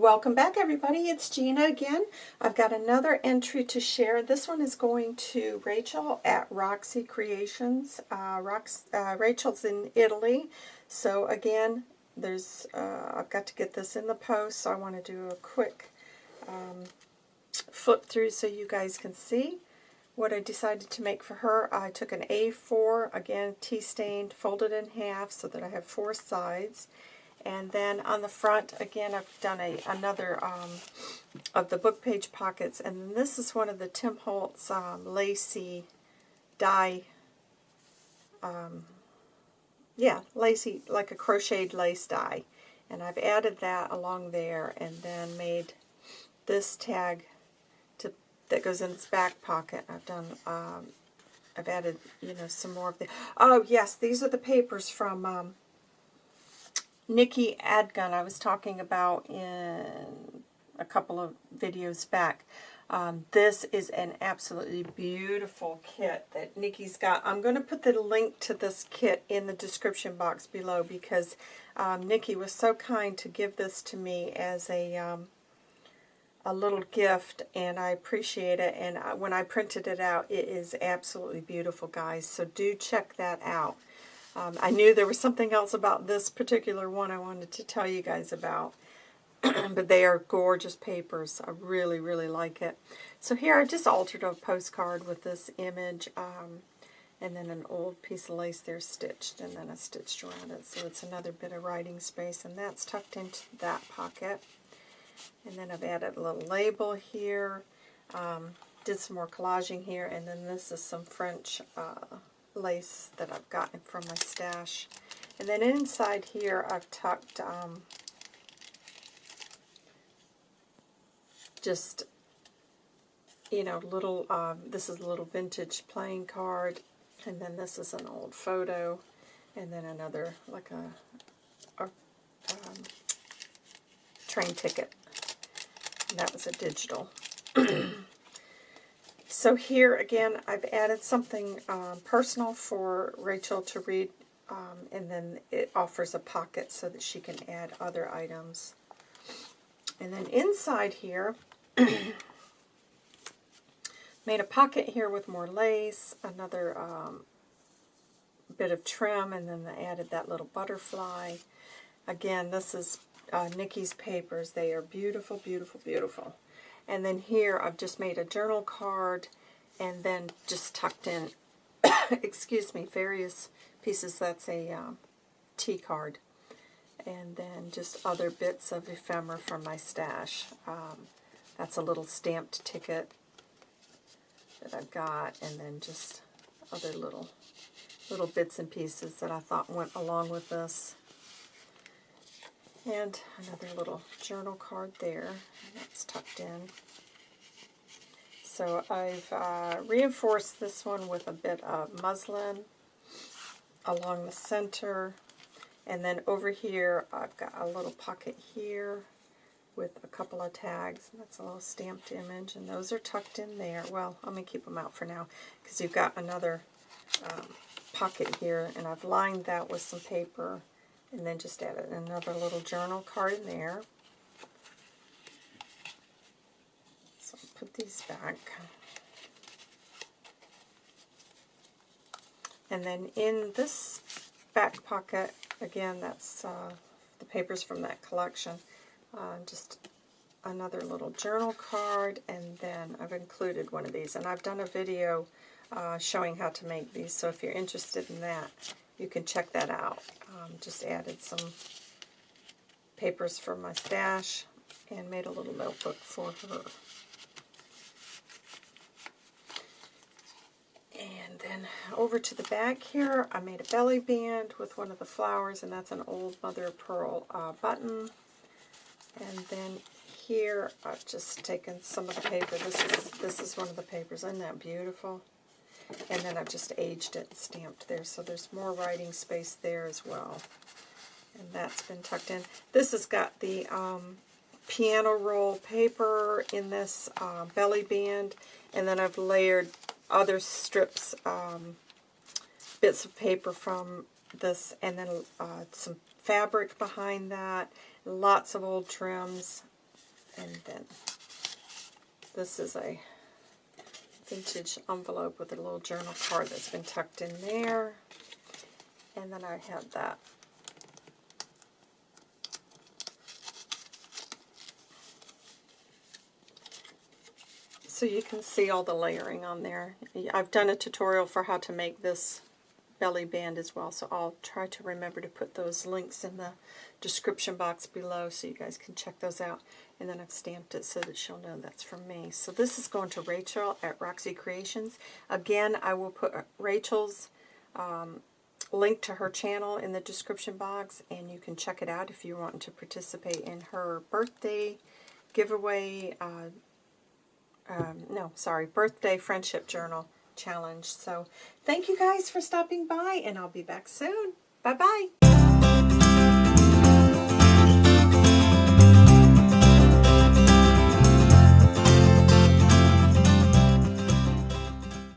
Welcome back everybody, it's Gina again. I've got another entry to share. This one is going to Rachel at Roxy Creations. Uh, Rox, uh, Rachel's in Italy, so again, there's uh, I've got to get this in the post, so I want to do a quick um, flip through so you guys can see what I decided to make for her. I took an A4, again tea-stained, folded in half so that I have four sides. And then on the front, again, I've done a another um, of the book page pockets. And this is one of the Tim Holtz um, lacy die, um, yeah, lacy, like a crocheted lace die. And I've added that along there and then made this tag to that goes in its back pocket. I've done, um, I've added, you know, some more of the, oh yes, these are the papers from um, Nikki Adgun I was talking about in a couple of videos back. Um, this is an absolutely beautiful kit that Nikki's got. I'm going to put the link to this kit in the description box below because um, Nikki was so kind to give this to me as a um, a little gift and I appreciate it and when I printed it out it is absolutely beautiful guys so do check that out. Um, I knew there was something else about this particular one I wanted to tell you guys about. but they are gorgeous papers. I really, really like it. So here I just altered a postcard with this image. Um, and then an old piece of lace there stitched, and then I stitched around it. So it's another bit of writing space, and that's tucked into that pocket. And then I've added a little label here. Um, did some more collaging here, and then this is some French uh, lace that I've gotten from my stash. And then inside here I've tucked um, just, you know, little, um, this is a little vintage playing card, and then this is an old photo, and then another, like a, a um, train ticket. And that was a digital. So here again, I've added something um, personal for Rachel to read, um, and then it offers a pocket so that she can add other items. And then inside here, made a pocket here with more lace, another um, bit of trim, and then I added that little butterfly. Again, this is uh, Nikki's papers. They are beautiful, beautiful, beautiful. And then here I've just made a journal card and then just tucked in, excuse me, various pieces. That's a um, tea card. And then just other bits of ephemera from my stash. Um, that's a little stamped ticket that I've got. And then just other little little bits and pieces that I thought went along with this. And another little journal card there. That's tucked in. So I've uh, reinforced this one with a bit of muslin along the center. And then over here, I've got a little pocket here with a couple of tags. That's a little stamped image, and those are tucked in there. Well, I'm going to keep them out for now because you've got another um, pocket here, and I've lined that with some paper and then just add another little journal card in there. So I'll put these back. And then in this back pocket, again, that's uh, the papers from that collection. Uh, just another little journal card, and then I've included one of these. And I've done a video uh, showing how to make these, so if you're interested in that, you can check that out. Um, just added some papers from my stash and made a little notebook for her. And then over to the back here, I made a belly band with one of the flowers, and that's an old mother of pearl uh, button. And then here, I've just taken some of the paper. This is this is one of the papers. Isn't that beautiful? And then I've just aged it and stamped there, so there's more writing space there as well. And that's been tucked in. This has got the um, piano roll paper in this uh, belly band, and then I've layered other strips, um, bits of paper from this, and then uh, some fabric behind that, lots of old trims, And then this is a vintage envelope with a little journal card that's been tucked in there. And then I had that so you can see all the layering on there. I've done a tutorial for how to make this belly band as well, so I'll try to remember to put those links in the description box below so you guys can check those out. And then I've stamped it so that she'll know that's from me. So this is going to Rachel at Roxy Creations. Again, I will put Rachel's um, link to her channel in the description box, and you can check it out if you want to participate in her birthday giveaway uh, um, no, sorry, birthday friendship journal challenge. So thank you guys for stopping by, and I'll be back soon. Bye-bye.